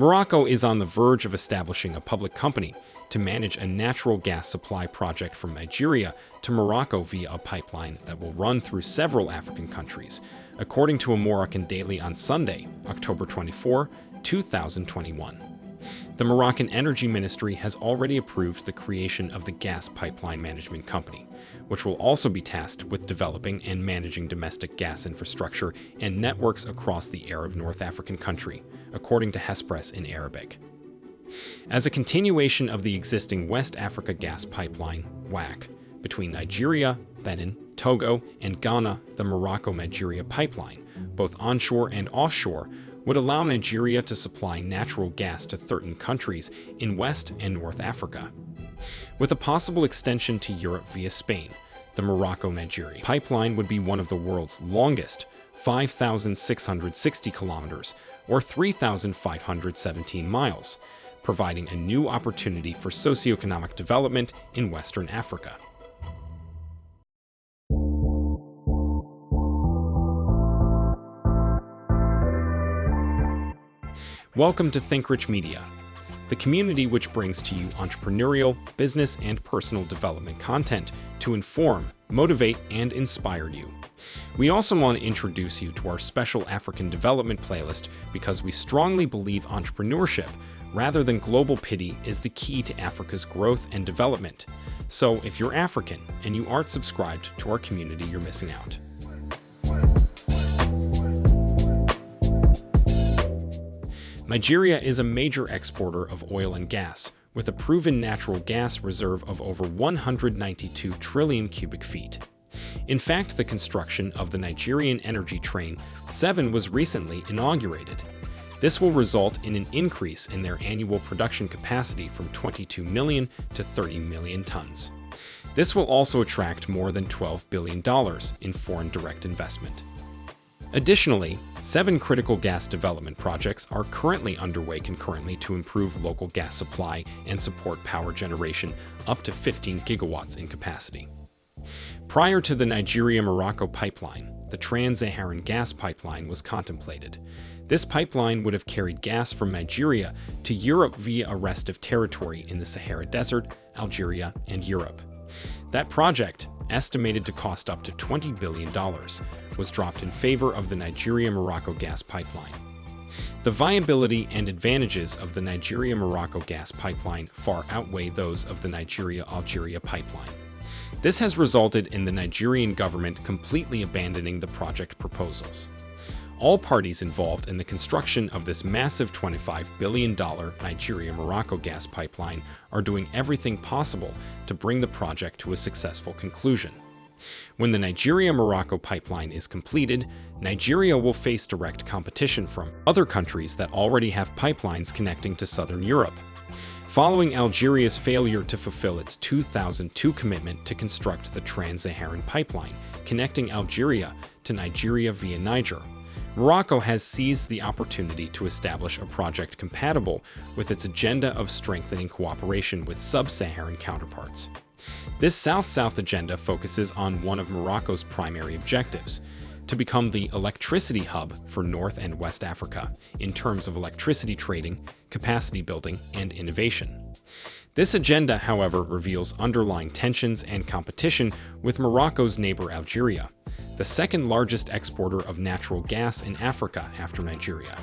Morocco is on the verge of establishing a public company to manage a natural gas supply project from Nigeria to Morocco via a pipeline that will run through several African countries, according to a Moroccan Daily on Sunday, October 24, 2021. The Moroccan Energy Ministry has already approved the creation of the Gas Pipeline Management Company, which will also be tasked with developing and managing domestic gas infrastructure and networks across the Arab North African country, according to Hespress in Arabic. As a continuation of the existing West Africa Gas Pipeline, WAC, between Nigeria, Benin, Togo, and Ghana, the Morocco-Nigeria Pipeline, both onshore and offshore, would allow Nigeria to supply natural gas to 13 countries in West and North Africa. With a possible extension to Europe via Spain, the Morocco-Nigeria pipeline would be one of the world's longest, 5,660 kilometers, or 3,517 miles, providing a new opportunity for socioeconomic development in Western Africa. Welcome to Think Rich Media, the community which brings to you entrepreneurial, business, and personal development content to inform, motivate, and inspire you. We also want to introduce you to our special African development playlist because we strongly believe entrepreneurship, rather than global pity, is the key to Africa's growth and development. So if you're African and you aren't subscribed to our community, you're missing out. Nigeria is a major exporter of oil and gas, with a proven natural gas reserve of over 192 trillion cubic feet. In fact, the construction of the Nigeria LNG Train 7 was recently inaugurated. This will result in an increase in their annual production capacity from 22 million to 30 million tons. This will also attract more than $12 billion in foreign direct investment. Additionally, seven critical gas development projects are currently underway concurrently to improve local gas supply and support power generation up to 15 gigawatts in capacity. Prior to the Nigeria-Morocco pipeline, the Trans-Saharan gas pipeline was contemplated. This pipeline would have carried gas from Nigeria to Europe via a rest of territory in the Sahara Desert, Algeria, and Europe. That project, estimated to cost up to $20 billion, was dropped in favor of the Nigeria-Morocco gas pipeline. The viability and advantages of the Nigeria-Morocco gas pipeline far outweigh those of the Nigeria-Algeria pipeline. This has resulted in the Nigerian government completely abandoning the project proposals. All parties involved in the construction of this massive $25 billion Nigeria-Morocco gas pipeline are doing everything possible to bring the project to a successful conclusion. When the Nigeria-Morocco pipeline is completed, Nigeria will face direct competition from other countries that already have pipelines connecting to southern Europe. Following Algeria's failure to fulfill its 2002 commitment to construct the Trans-Saharan pipeline, connecting Algeria to Nigeria via Niger, Morocco has seized the opportunity to establish a project compatible with its agenda of strengthening cooperation with sub-Saharan counterparts. This South-South agenda focuses on one of Morocco's primary objectives, to become the electricity hub for North and West Africa in terms of electricity trading, capacity building, and innovation. This agenda, however, reveals underlying tensions and competition with Morocco's neighbor Algeria, the second largest exporter of natural gas in Africa after Nigeria.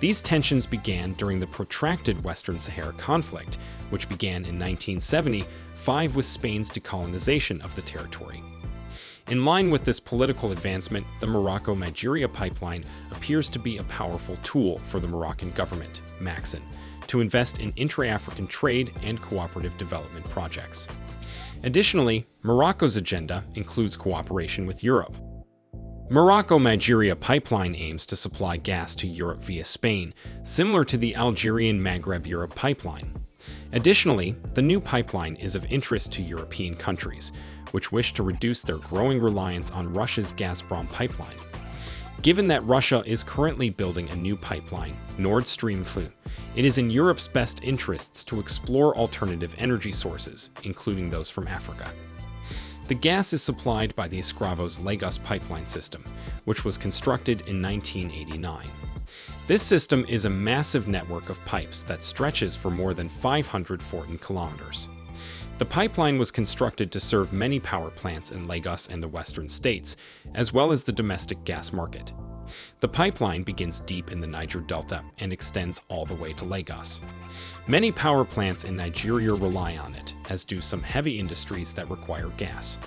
These tensions began during the protracted Western Sahara conflict, which began in 1975 with Spain's decolonization of the territory. In line with this political advancement, the Morocco-Nigeria pipeline appears to be a powerful tool for the Moroccan government, Makhzen, to invest in intra-African trade and cooperative development projects. Additionally, Morocco's agenda includes cooperation with Europe. Morocco-Nigeria pipeline aims to supply gas to Europe via Spain, similar to the Algerian Maghreb-Europe pipeline. Additionally, the new pipeline is of interest to European countries, which wish to reduce their growing reliance on Russia's Gazprom pipeline. Given that Russia is currently building a new pipeline, Nord Stream 2, it is in Europe's best interests to explore alternative energy sources, including those from Africa. The gas is supplied by the Escravos Lagos pipeline system, which was constructed in 1989. This system is a massive network of pipes that stretches for more than 514 kilometers. The pipeline was constructed to serve many power plants in Lagos and the western states, as well as the domestic gas market. The pipeline begins deep in the Niger Delta and extends all the way to Lagos. Many power plants in Nigeria rely on it, as do some heavy industries that require gas.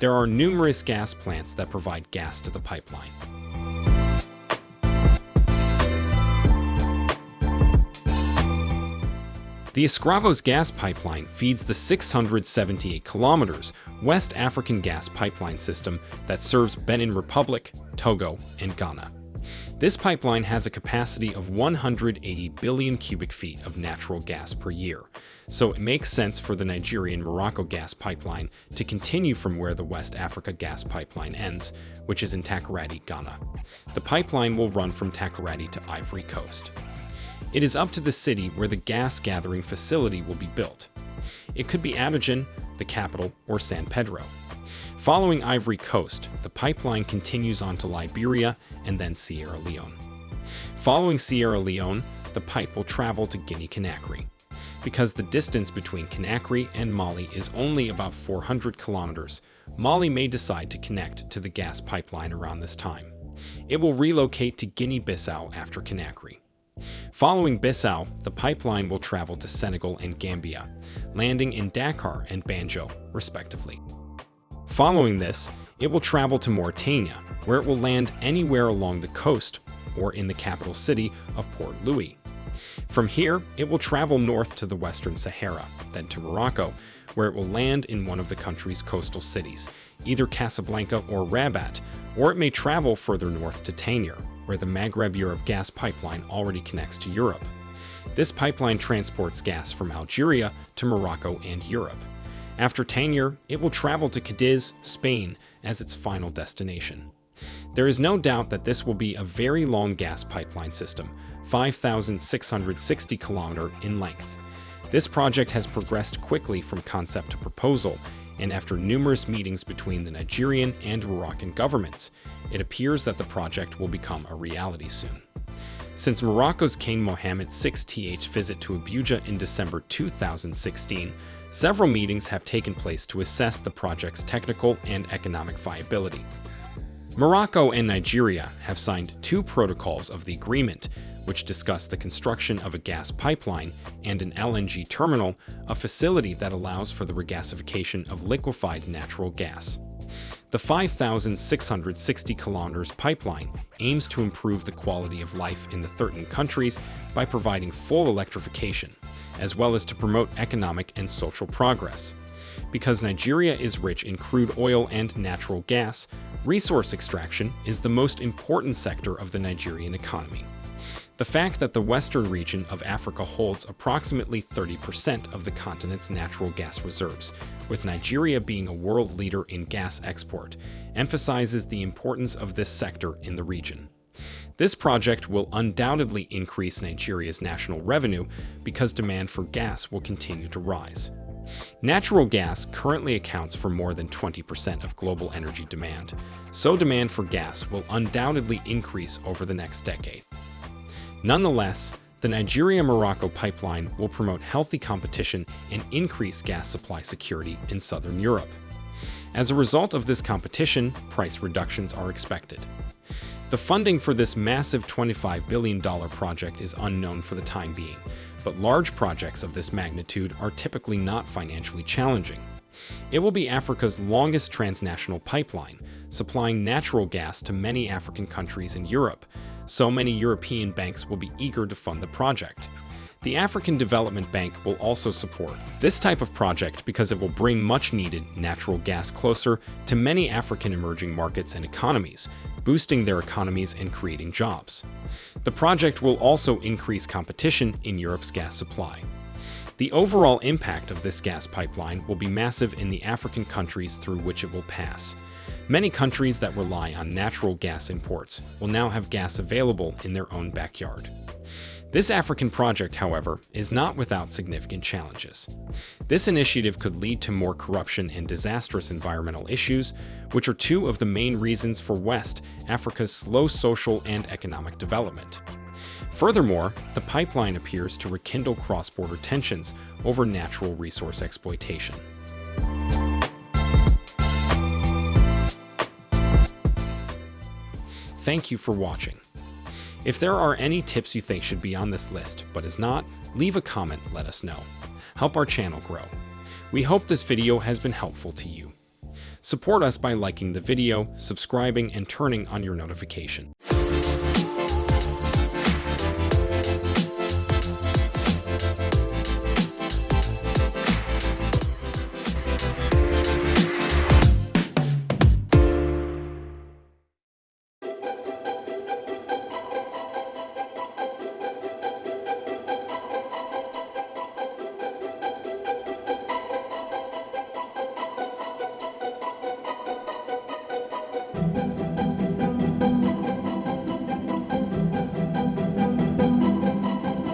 There are numerous gas plants that provide gas to the pipeline. The Escravos gas pipeline feeds the 678 kilometers West African gas pipeline system that serves Benin Republic, Togo, and Ghana. This pipeline has a capacity of 180 billion cubic feet of natural gas per year, so it makes sense for the Nigerian Morocco gas pipeline to continue from where the West Africa gas pipeline ends, which is in Takoradi, Ghana. The pipeline will run from Takoradi to Ivory Coast. It is up to the city where the gas gathering facility will be built. It could be Abidjan, the capital, or San Pedro. Following Ivory Coast, the pipeline continues on to Liberia and then Sierra Leone. Following Sierra Leone, the pipe will travel to Guinea-Conakry. Because the distance between Conakry and Mali is only about 400 kilometers, Mali may decide to connect to the gas pipeline around this time. It will relocate to Guinea-Bissau after Conakry. Following Bissau, the pipeline will travel to Senegal and Gambia, landing in Dakar and Banjul, respectively. Following this, it will travel to Mauritania, where it will land anywhere along the coast or in the capital city of Port Louis. From here, it will travel north to the Western Sahara, then to Morocco, where it will land in one of the country's coastal cities, either Casablanca or Rabat, or it may travel further north to Tangier, where the Maghreb Europe gas pipeline already connects to Europe. This pipeline transports gas from Algeria to Morocco and Europe. After Tangier, it will travel to Cadiz, Spain, as its final destination. There is no doubt that this will be a very long gas pipeline system, 5,660 km in length. This project has progressed quickly from concept to proposal, and after numerous meetings between the Nigerian and Moroccan governments, it appears that the project will become a reality soon. Since Morocco's King Mohammed VIth visit to Abuja in December 2016, several meetings have taken place to assess the project's technical and economic viability. Morocco and Nigeria have signed two protocols of the agreement, which discuss the construction of a gas pipeline and an LNG terminal, a facility that allows for the regasification of liquefied natural gas. The 5,660 kilometers pipeline aims to improve the quality of life in the 13 countries by providing full electrification, as well as to promote economic and social progress. Because Nigeria is rich in crude oil and natural gas, resource extraction is the most important sector of the Nigerian economy. The fact that the western region of Africa holds approximately 30% of the continent's natural gas reserves, with Nigeria being a world leader in gas export, emphasizes the importance of this sector in the region. This project will undoubtedly increase Nigeria's national revenue because demand for gas will continue to rise. Natural gas currently accounts for more than 20% of global energy demand, so demand for gas will undoubtedly increase over the next decade. Nonetheless, the Nigeria-Morocco pipeline will promote healthy competition and increase gas supply security in southern Europe. As a result of this competition, price reductions are expected. The funding for this massive $25 billion project is unknown for the time being, but large projects of this magnitude are typically not financially challenging. It will be Africa's longest transnational pipeline, supplying natural gas to many African countries in Europe, so many European banks will be eager to fund the project. The African Development Bank will also support this type of project because it will bring much needed natural gas closer to many African emerging markets and economies, boosting their economies and creating jobs. The project will also increase competition in Europe's gas supply. The overall impact of this gas pipeline will be massive in the African countries through which it will pass. Many countries that rely on natural gas imports will now have gas available in their own backyard. This African project, however, is not without significant challenges. This initiative could lead to more corruption and disastrous environmental issues, which are two of the main reasons for West Africa's slow social and economic development. Furthermore, the pipeline appears to rekindle cross-border tensions over natural resource exploitation. Thank you for watching. If there are any tips you think should be on this list but is not, leave a comment let us know. Help our channel grow. We hope this video has been helpful to you. Support us by liking the video, subscribing, and turning on your notification.